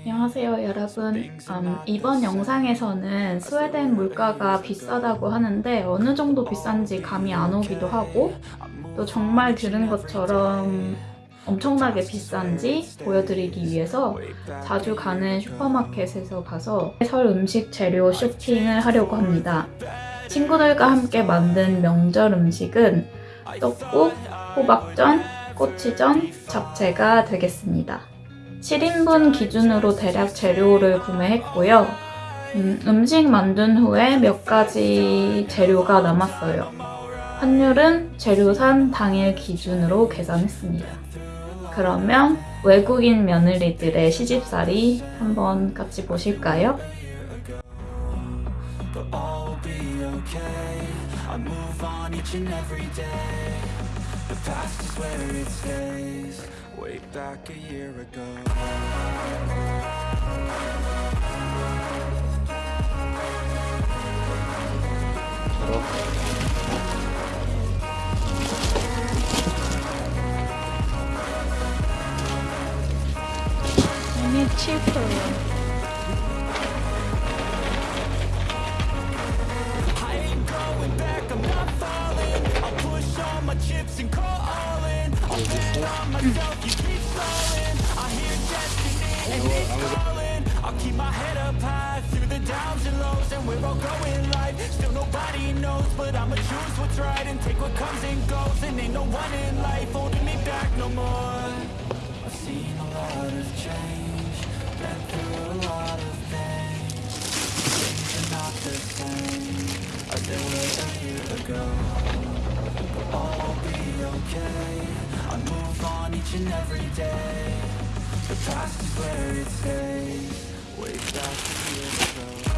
안녕하세요 여러분. 음, 이번 영상에서는 스웨덴 물가가 비싸다고 하는데 어느 정도 비싼지 감이 안 오기도 하고 또 정말 들은 것처럼 엄청나게 비싼지 보여드리기 위해서 자주 가는 슈퍼마켓에서 가서 설 음식 재료 쇼핑을 하려고 합니다. 친구들과 함께 만든 명절 음식은 떡국, 호박전, 꼬치전, 잡채가 되겠습니다. 7인분 기준으로 대략 재료를 구매했고요. 음, 식 만든 후에 몇 가지 재료가 남았어요. 환율은 재료 산 당일 기준으로 계산했습니다. 그러면 외국인 며느리들의 시집살이 한번 같이 보실까요? Way back a year ago. We're all going live. Still nobody knows, but I'ma choose what's right and take what comes and goes. And ain't no one in life holding me back no more. I've seen a lot of change, been through a lot of things. Things are not the same as they were a year ago all will be okay I move on each and every day The past is where it stays Way back a year ago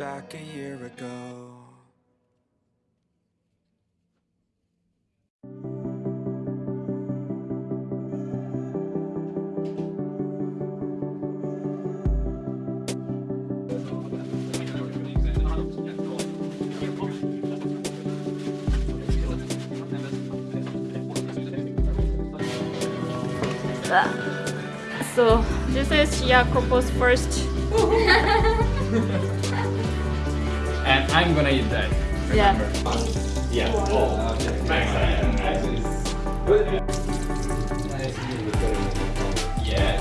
back a year ago So this is Jacopo's first. and I'm gonna eat that. Yeah. Yeah. Oh. Yeah.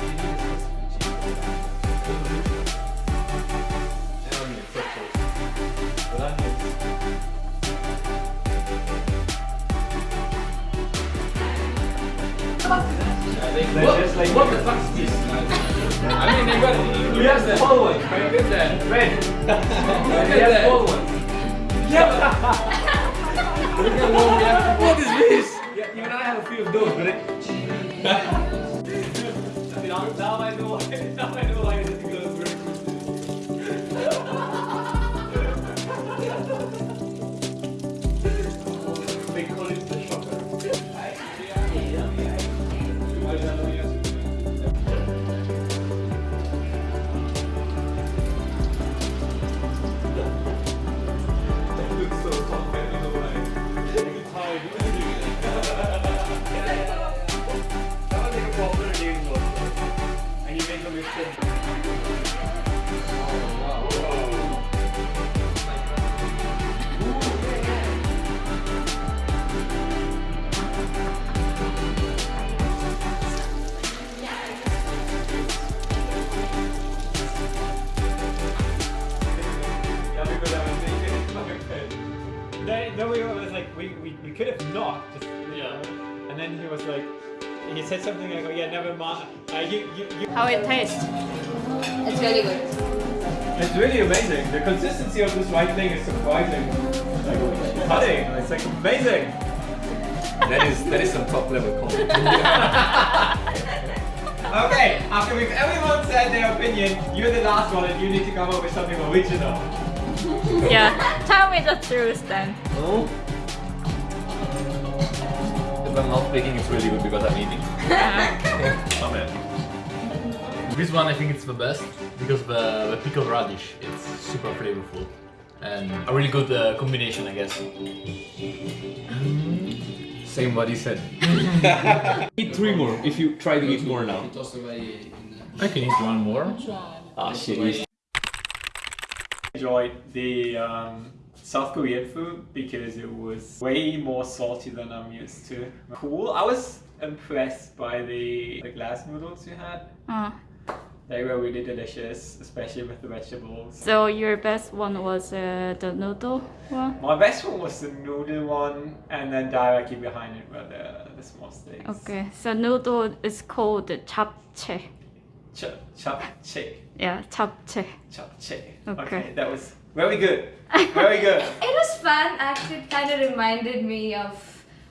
What, what the fuck is this? I mean, they got You have the whole one. Look at that. Look at that. at what is this? Yeah, even I have a few of those, but it... Now I know why. Now I know why we was like, we, we, we could have not just, yeah. And then he was like, he said something like, oh yeah, never mind. Uh, you, you, you. How it tastes? It's really good. It's really amazing. The consistency of this white thing is surprising. Like cutting, it's like amazing. That is that is some top level content. Okay, after we've everyone said their opinion, you're the last one and you need to come up with something original. Yeah, tell me the truth then. No. If I'm not speaking, it's really good because I'm eating. Amen. This one I think it's the best because the, the pickled radish it's super flavorful and a really good uh, combination I guess. Same what he said. Eat three more if you try to eat more now. I can eat one more. Ah shit. Enjoyed the um, South Korean food because it was way more salty than I'm used to. Cool. I was impressed by the, the glass noodles you had. Uh, They were really delicious, especially with the vegetables. so your best one was uh, the noodle one? My best one was the noodle one, and then directly behind it were the, the small steaks. Okay, so noodle is called the japchae. Ch- japchae. Yeah, japchae. Japchae. Okay. that was very good. Very good. It was fun. Actually, it kind of reminded me of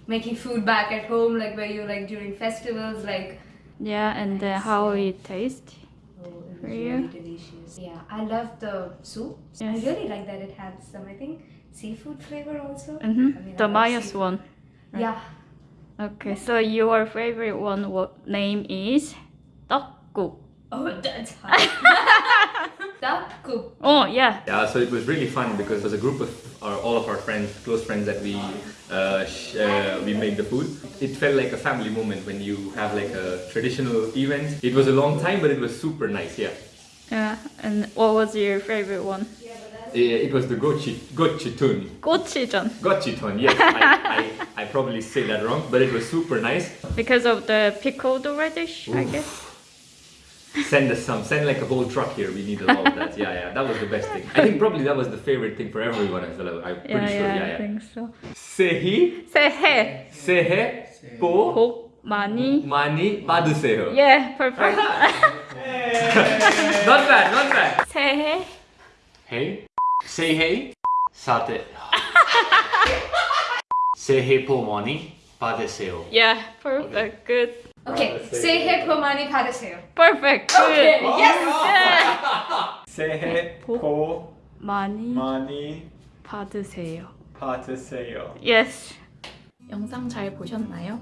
making food back at home, like where you like during festivals, like. Yeah, and uh, how it tastes. Oh, it For was you? really delicious. Yeah, I love the soup. I really like that it had some, I think, seafood flavor also. Mm-hmm. I mean, the Maya's seafood. one. right? Yeah. Okay, so your favorite one what name is 떡국. Oh, that's hot. that cool. Oh, yeah. Yeah, so it was really fun because as a group of our, all of our friends, close friends that we uh, uh, we made the food, it felt like a family moment when you have like a traditional event. It was a long time, but it was super nice, yeah. Yeah, and what was your favorite one? It was the gochi, gochitun. Gochitun. Gochitun, yes. I, I, I probably say that wrong, but it was super nice. Because of the pickled radish, Oof. I guess Send us some, send like a whole truck here. We need a lot of that. Yeah, yeah, that was the best thing. I think probably that was the favorite thing for everyone as well. I'm pretty Yeah, sure. yeah, Yeah, I yeah. think so. Sehi, 새해 sehe, po, 복 많이. mani, 받으세요. Yeah, perfect. Not bad, not bad. 새해 Hey, say hey. Sate. 새해 복 많이 받으세요. Yeah, perfect. Good. Okay, say hey Pomani Padaseo. Perfect. Good. Yes! 새해 복 많이 많이 받으세요. 받으세요. Yes. 영상 잘 보셨나요?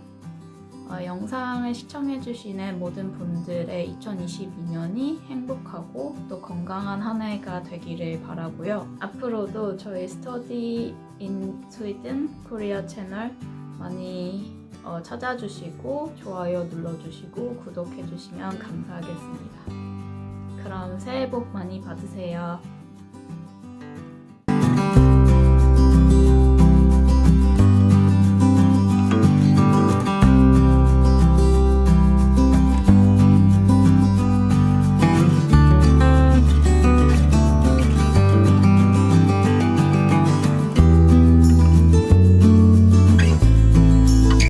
어, 영상을 시청해주시는 모든 분들의 2022년이 행복하고 또 건강한 한 해가 되기를 바라고요. 앞으로도 저희 스터디 인 스위든 코리아 채널 많이 어, 찾아주시고 좋아요 눌러주시고 구독해주시면 감사하겠습니다. 그럼 새해 복 많이 받으세요.